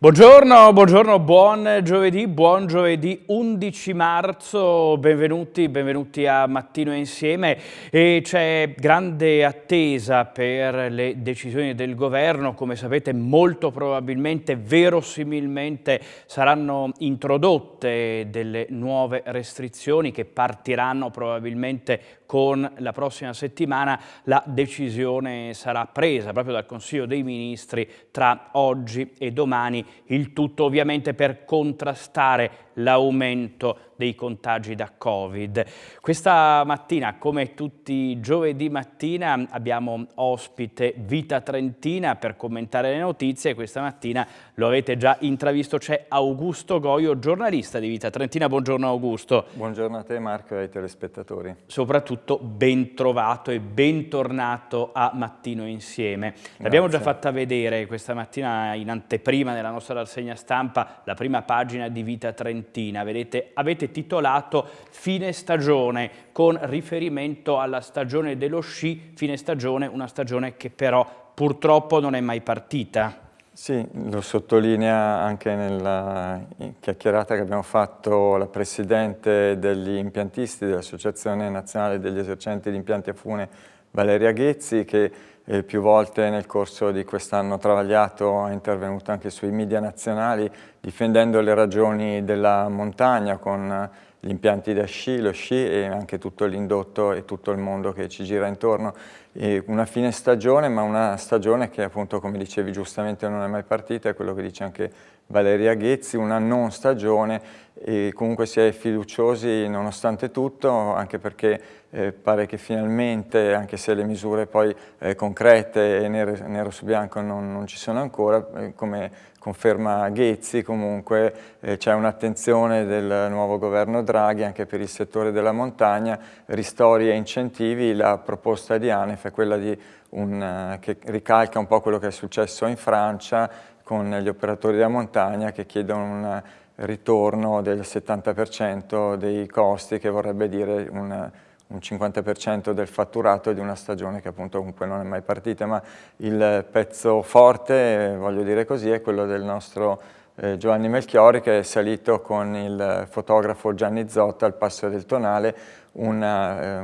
Buongiorno, buongiorno, buon giovedì, buon giovedì 11 marzo, benvenuti, benvenuti a Mattino Insieme. C'è grande attesa per le decisioni del governo, come sapete molto probabilmente, verosimilmente saranno introdotte delle nuove restrizioni che partiranno probabilmente con la prossima settimana, la decisione sarà presa proprio dal Consiglio dei Ministri tra oggi e domani il tutto ovviamente per contrastare l'aumento dei contagi da Covid. Questa mattina, come tutti i giovedì mattina, abbiamo ospite Vita Trentina per commentare le notizie. Questa mattina lo avete già intravisto, c'è Augusto Goio, giornalista di Vita Trentina. Buongiorno Augusto. Buongiorno a te Marco e ai telespettatori. Soprattutto ben trovato e bentornato a Mattino Insieme. L'abbiamo già fatta vedere questa mattina in anteprima della nostra rassegna stampa, la prima pagina di Vita Trentina Fiorentina. Vedete, avete titolato Fine stagione con riferimento alla stagione dello sci, fine stagione, una stagione che però purtroppo non è mai partita. Sì, lo sottolinea anche nella chiacchierata che abbiamo fatto la Presidente degli impiantisti dell'Associazione Nazionale degli Esercenti di Impianti a Fune, Valeria Ghezzi, che eh, più volte nel corso di quest'anno travagliato è intervenuto anche sui media nazionali difendendo le ragioni della montagna con gli impianti da sci, lo sci e anche tutto l'indotto e tutto il mondo che ci gira intorno. E una fine stagione, ma una stagione che appunto, come dicevi giustamente, non è mai partita, è quello che dice anche Valeria Ghezzi, una non stagione e comunque si è fiduciosi nonostante tutto, anche perché eh, pare che finalmente, anche se le misure poi eh, concrete e nero, nero, su bianco non, non ci sono ancora, eh, come conferma Ghezzi comunque eh, c'è un'attenzione del nuovo governo Draghi anche per il settore della montagna, ristori e incentivi, la proposta di ANEF è quella di un, eh, che ricalca un po' quello che è successo in Francia con gli operatori della montagna che chiedono un ritorno del 70% dei costi che vorrebbe dire un un 50% del fatturato di una stagione che appunto comunque non è mai partita, ma il pezzo forte, voglio dire così, è quello del nostro eh, Giovanni Melchiori che è salito con il fotografo Gianni Zotta al Passo del Tonale una, eh,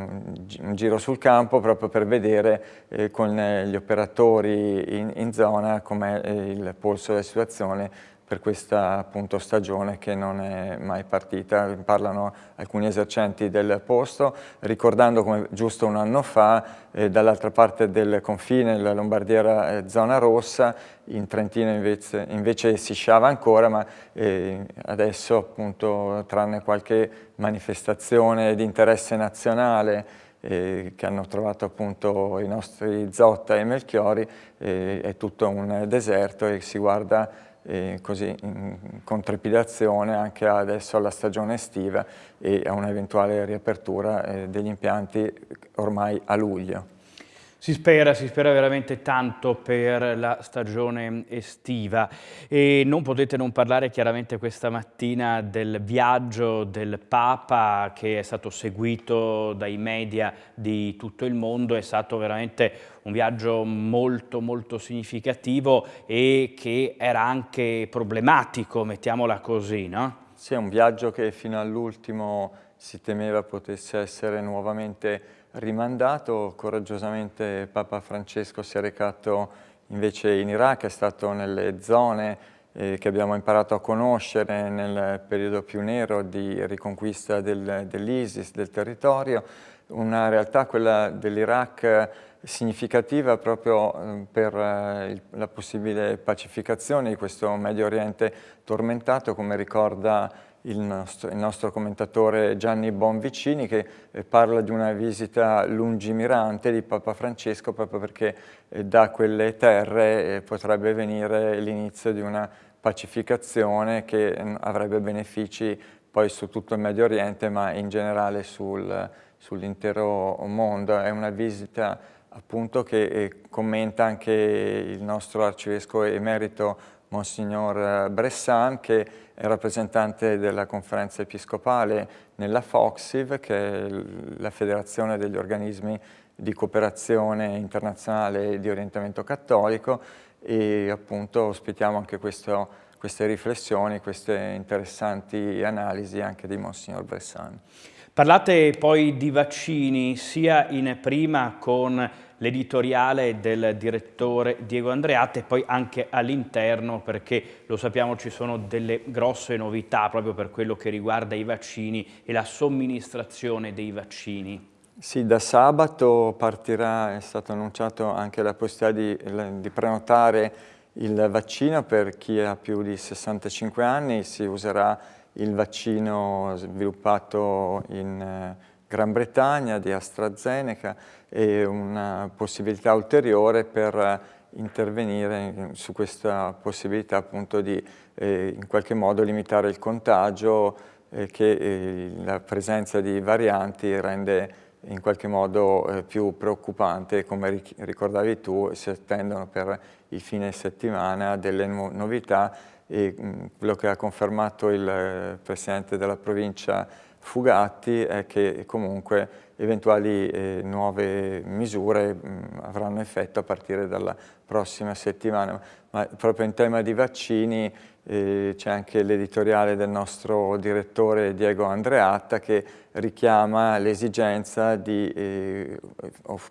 un giro sul campo proprio per vedere eh, con gli operatori in, in zona com'è eh, il polso della situazione per questa appunto, stagione che non è mai partita. Parlano alcuni esercenti del posto, ricordando come giusto un anno fa, eh, dall'altra parte del confine, la Lombardiera eh, zona rossa, in Trentino invece, invece si sciava ancora, ma eh, adesso appunto tranne qualche manifestazione di interesse nazionale eh, che hanno trovato appunto i nostri Zotta e Melchiori, eh, è tutto un deserto e si guarda eh, così con trepidazione anche adesso alla stagione estiva e a un'eventuale riapertura eh, degli impianti ormai a luglio. Si spera, si spera veramente tanto per la stagione estiva e non potete non parlare chiaramente questa mattina del viaggio del Papa che è stato seguito dai media di tutto il mondo, è stato veramente un viaggio molto molto significativo e che era anche problematico, mettiamola così, no? Sì, è un viaggio che fino all'ultimo si temeva potesse essere nuovamente rimandato, coraggiosamente Papa Francesco si è recato invece in Iraq, è stato nelle zone eh, che abbiamo imparato a conoscere nel periodo più nero di riconquista del, dell'ISIS, del territorio, una realtà, quella dell'Iraq, significativa proprio eh, per eh, la possibile pacificazione di questo Medio Oriente tormentato, come ricorda il nostro, il nostro, commentatore Gianni Bonvicini che eh, parla di una visita lungimirante di Papa Francesco proprio perché eh, da quelle terre potrebbe venire l'inizio di una pacificazione che mm, avrebbe benefici poi su tutto il Medio Oriente ma in generale sul, sull'intero mondo. È una visita appunto che eh, commenta anche il nostro arcivescovo emerito Monsignor Bressan, che è rappresentante della conferenza episcopale nella FOXIV, che è la federazione degli organismi di cooperazione internazionale di orientamento cattolico e appunto ospitiamo anche questo queste riflessioni, queste interessanti analisi anche di Monsignor Bressani. Parlate poi di vaccini sia in prima con l'editoriale del direttore Diego Andreatta e poi anche all'interno perché lo sappiamo ci sono delle grosse novità proprio per quello che riguarda i vaccini e la somministrazione dei vaccini. Sì, da sabato partirà, è stato annunciato anche la possibilità di, di prenotare il vaccino per chi ha più di 65 anni, si userà il vaccino sviluppato in eh, Gran Bretagna di AstraZeneca e una possibilità ulteriore per intervenire su questa possibilità appunto di eh, in qualche modo limitare il contagio eh, che eh, la presenza di varianti rende in qualche modo eh, più preoccupante, come ricordavi tu, si attendono per il fine settimana delle novità e mh, quello che ha confermato il eh, Presidente della provincia Fugatti è che comunque eventuali eh, nuove misure mh, avranno effetto a partire dalla prossima settimana, ma proprio in tema di vaccini eh, c'è anche l'editoriale del nostro direttore Diego Andreatta che richiama l'esigenza di eh,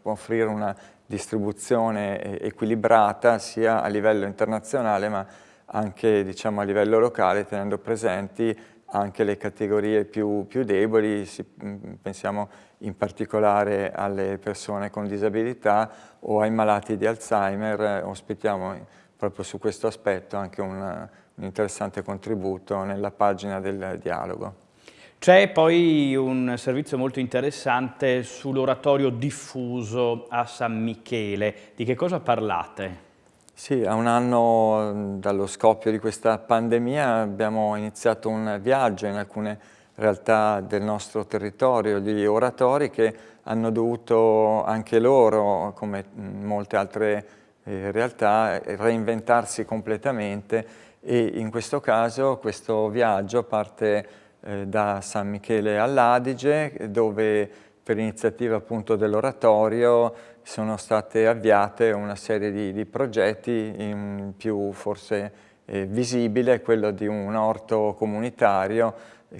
offrire una distribuzione eh, equilibrata sia a livello internazionale ma anche diciamo, a livello locale tenendo presenti anche le categorie più, più deboli, si, mm, pensiamo in particolare alle persone con disabilità o ai malati di Alzheimer, ospitiamo proprio su questo aspetto anche un, un interessante contributo nella pagina del dialogo. C'è poi un servizio molto interessante sull'oratorio diffuso a San Michele. Di che cosa parlate? Sì, a un anno dallo scoppio di questa pandemia abbiamo iniziato un viaggio in alcune realtà del nostro territorio di oratori che hanno dovuto anche loro, come molte altre eh, realtà, reinventarsi completamente e in questo caso questo viaggio parte eh, da San Michele all'Adige dove per iniziativa appunto dell'oratorio sono state avviate una serie di, di progetti, in più forse eh, visibile quello di un orto comunitario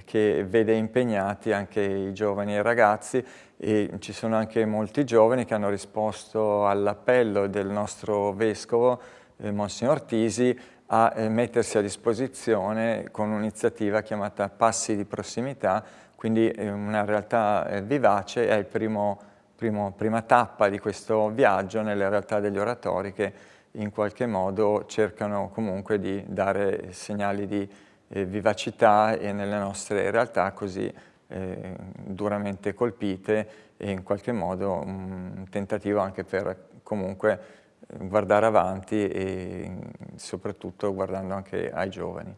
che vede impegnati anche i giovani e i ragazzi. E ci sono anche molti giovani che hanno risposto all'appello del nostro vescovo, eh, Monsignor Tisi, a eh, mettersi a disposizione con un'iniziativa chiamata Passi di prossimità, quindi una realtà eh, vivace, è primo, prima tappa di questo viaggio nelle realtà degli oratori che in qualche modo cercano comunque di dare segnali di eh, vivacità e nelle nostre realtà così eh, duramente colpite e in qualche modo un tentativo anche per comunque guardare avanti e soprattutto guardando anche ai giovani.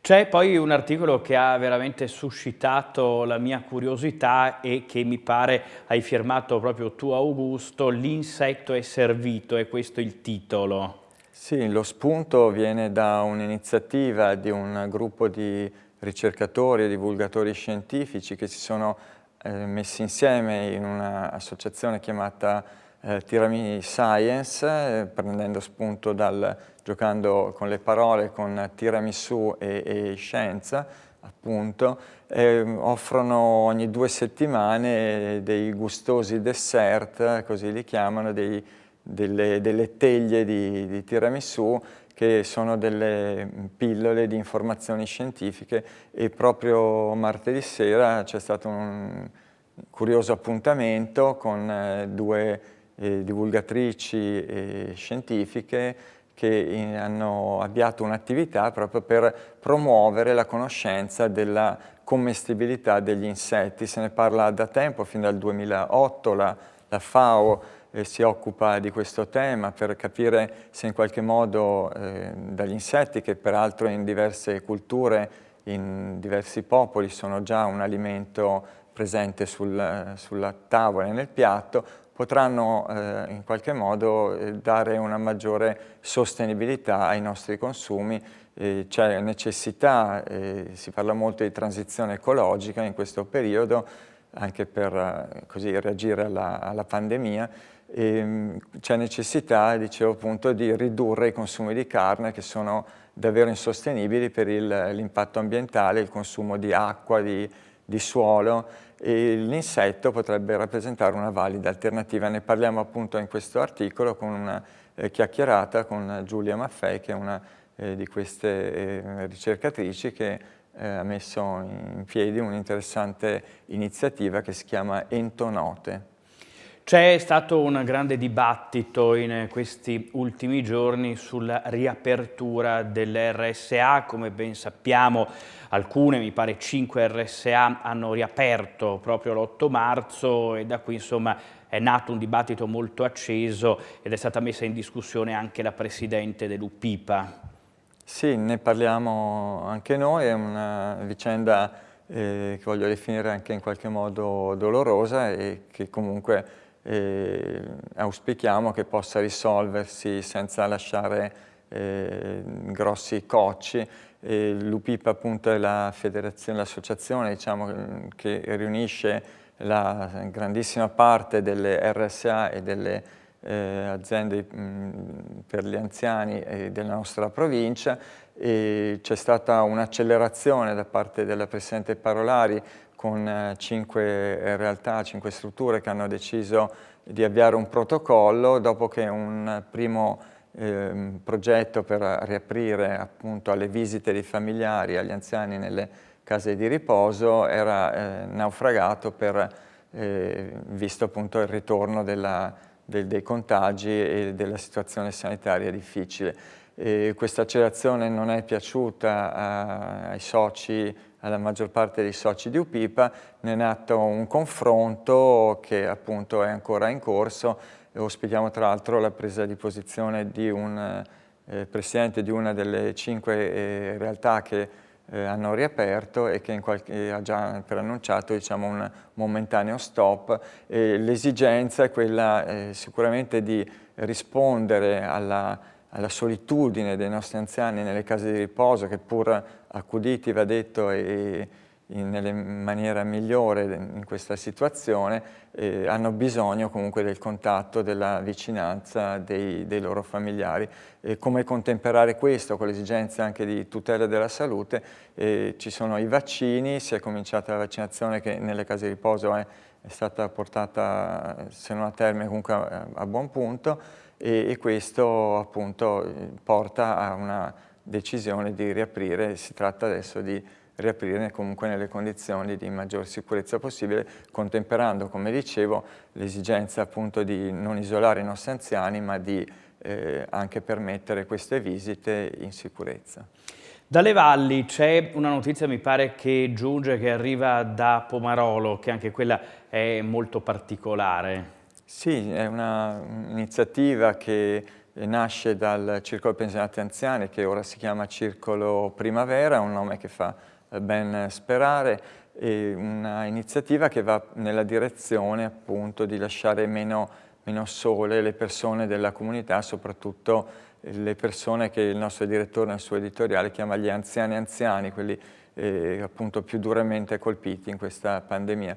C'è poi un articolo che ha veramente suscitato la mia curiosità e che mi pare hai firmato proprio tu Augusto, L'insetto è servito, è questo il titolo. Sì, lo spunto viene da un'iniziativa di un gruppo di ricercatori e divulgatori scientifici che si sono eh, messi insieme in un'associazione chiamata eh, Tirami Science, eh, prendendo spunto dal, giocando con le parole, con tiramisù e, e scienza, appunto, eh, offrono ogni due settimane dei gustosi dessert, così li chiamano, dei, delle, delle, teglie di, di tiramisù che sono delle pillole di informazioni scientifiche e proprio martedì sera c'è stato un curioso appuntamento con eh, due eh, divulgatrici eh, scientifiche che hanno avviato un'attività proprio per promuovere la conoscenza della commestibilità degli insetti. Se ne parla da tempo, fin dal 2008 la, la FAO eh, si occupa di questo tema per capire se in qualche modo eh, dagli insetti, che peraltro in diverse culture, in diversi popoli sono già un alimento presente sul, sulla tavola e nel piatto, potranno eh, in qualche modo eh, dare una maggiore sostenibilità ai nostri consumi. Eh, C'è necessità, eh, si parla molto di transizione ecologica in questo periodo, anche per così, reagire alla, alla pandemia c'è necessità, dicevo appunto, di ridurre i consumi di carne che sono davvero insostenibili per l'impatto ambientale, il consumo di acqua, di, di suolo e l'insetto potrebbe rappresentare una valida alternativa. Ne parliamo appunto in questo articolo con una eh, chiacchierata con Giulia Maffei che è una eh, di queste eh, ricercatrici che eh, ha messo in piedi un'interessante iniziativa che si chiama Entonote. C'è stato un grande dibattito in questi ultimi giorni sulla riapertura delle RSA, come ben sappiamo alcune, mi pare 5 RSA, hanno riaperto proprio l'8 marzo e da qui insomma è nato un dibattito molto acceso ed è stata messa in discussione anche la Presidente dell'UPIPA. Sì, ne parliamo anche noi, è una vicenda eh, che voglio definire anche in qualche modo dolorosa e che comunque eh, auspichiamo che possa risolversi senza lasciare eh, grossi cocci. L'UPIP appunto è l'associazione diciamo, che riunisce la grandissima parte delle RSA e delle eh, aziende mh, per gli anziani della nostra provincia c'è stata un'accelerazione da parte della Presidente Parolari con eh, cinque realtà, cinque strutture che hanno deciso di avviare un protocollo dopo che un primo eh, progetto per riaprire appunto alle visite dei familiari, agli anziani nelle case di riposo era eh, naufragato per, eh, visto appunto il ritorno della, del, dei contagi e della situazione sanitaria difficile. E questa accelerazione non è piaciuta a, ai soci alla maggior parte dei soci di UPIPA, ne è nato un confronto che appunto è ancora in corso e ospitiamo tra l'altro la presa di posizione di un eh, presidente di una delle cinque eh, realtà che eh, hanno riaperto e che qualche, ha già preannunciato diciamo, un momentaneo stop. L'esigenza è quella eh, sicuramente di rispondere alla alla solitudine dei nostri anziani nelle case di riposo che pur accuditi, va detto, e in, nella maniera migliore in questa situazione, eh, hanno bisogno comunque del contatto, della vicinanza dei, dei loro familiari. E come contemperare questo con l'esigenza anche di tutela della salute? Eh, ci sono i vaccini, si è cominciata la vaccinazione che nelle case di riposo è, è stata portata, se non a termine, comunque a, a buon punto, e, e questo appunto porta a una decisione di riaprire, si tratta adesso di riaprire comunque nelle condizioni di maggior sicurezza possibile, contemperando, come dicevo, l'esigenza appunto di non isolare i nostri anziani, ma di eh, anche permettere queste visite in sicurezza. Dalle valli c'è una notizia, mi pare, che giunge, che arriva da Pomarolo, che anche quella è molto particolare. Sì, è un'iniziativa che nasce dal Circolo Pensionati Anziani, che ora si chiama Circolo Primavera, un nome che fa ben sperare, e un'iniziativa che va nella direzione appunto di lasciare meno, meno sole le persone della comunità, soprattutto le persone che il nostro direttore nel suo editoriale chiama gli anziani anziani, quelli eh, appunto più duramente colpiti in questa pandemia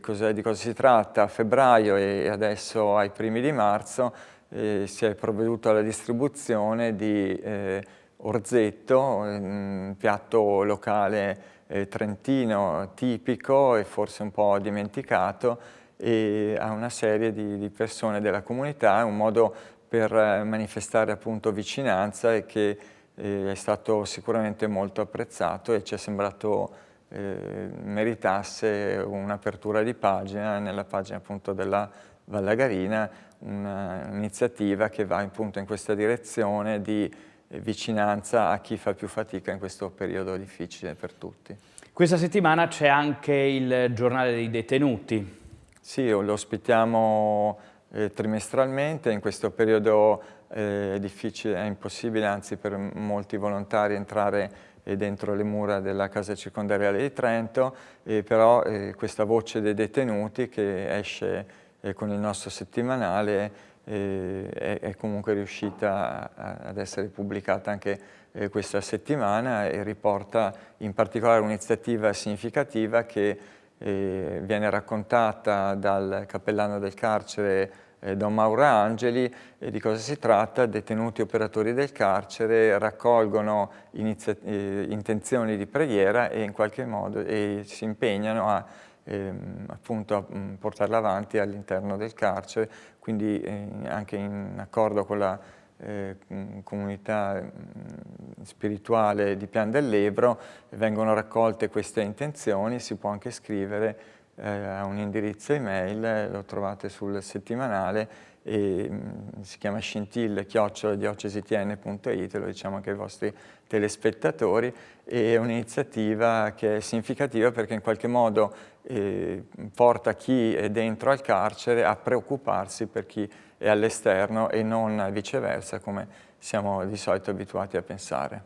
cosa, di cosa si tratta. A febbraio e adesso ai primi di marzo eh, si è provveduto alla distribuzione di eh, orzetto, un piatto locale eh, trentino tipico e forse un po' dimenticato a una serie di, di persone della comunità, un modo per eh, manifestare appunto vicinanza e che è stato sicuramente molto apprezzato e ci è sembrato eh, meritasse un'apertura di pagina nella pagina appunto della Vallagarina, un'iniziativa che va appunto in questa direzione di vicinanza a chi fa più fatica in questo periodo difficile per tutti. Questa settimana c'è anche il giornale dei detenuti. Sì, lo ospitiamo eh, trimestralmente, in questo periodo è difficile, è impossibile anzi per molti volontari entrare dentro le mura della casa circondariale di Trento, eh, però eh, questa voce dei detenuti che esce eh, con il nostro settimanale eh, è, comunque riuscita ad essere pubblicata anche eh, questa settimana e riporta in particolare un'iniziativa significativa che eh, viene raccontata dal cappellano del carcere eh, Don Mauro Angeli e di cosa si tratta? Detenuti operatori del carcere raccolgono eh, intenzioni di preghiera e in qualche modo e si impegnano a ehm, appunto a mm, portarla avanti all'interno del carcere, quindi eh, anche in accordo con la eh, comunità mm, spirituale di Pian dell'Ebro vengono raccolte queste intenzioni, si può anche scrivere eh, a un indirizzo email, lo trovate sul settimanale e mm, si chiama scintille chioccioladiocesitn.it, lo diciamo anche ai vostri telespettatori, è un'iniziativa che è significativa perché in qualche modo eh, porta chi è dentro al carcere a preoccuparsi per chi è all'esterno e non viceversa come siamo di solito abituati a pensare.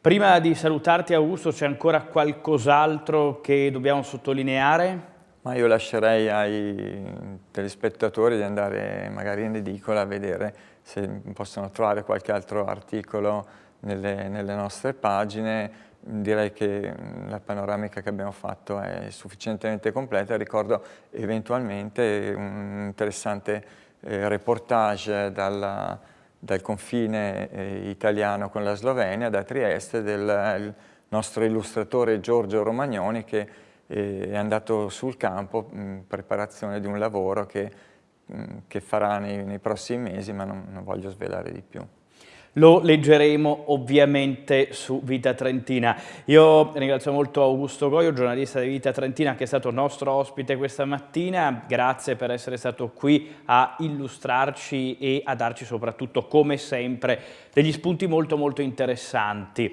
Prima di salutarti Augusto c'è ancora qualcos'altro che dobbiamo sottolineare? Ma io lascerei ai telespettatori di andare magari in edicola a vedere se possono trovare qualche altro articolo nelle, nelle nostre pagine. Direi che la panoramica che abbiamo fatto è sufficientemente completa. Ricordo eventualmente un interessante eh, reportage dalla, dal confine eh, italiano con la Slovenia, da Trieste, del nostro illustratore Giorgio Romagnoni che è andato sul campo in preparazione di un lavoro che, che farà nei, nei, prossimi mesi, ma non, non voglio svelare di più. Lo leggeremo ovviamente su Vita Trentina. Io ringrazio molto Augusto Goio, giornalista di Vita Trentina, che è stato nostro ospite questa mattina. Grazie per essere stato qui a illustrarci e a darci soprattutto, come sempre, degli spunti molto molto interessanti.